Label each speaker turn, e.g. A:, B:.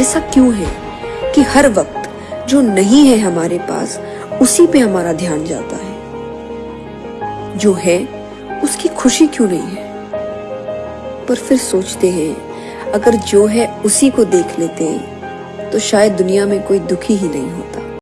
A: ऐसा क्यों है कि हर वक्त जो नहीं है हमारे पास, उसी पे हमारा ध्यान जाता है? जो है, उसकी खुशी क्यों नहीं है? पर फिर सोचते हैं, अगर जो है उसी को देख लेते तो शायद दुनिया में कोई दुखी ही नहीं होता।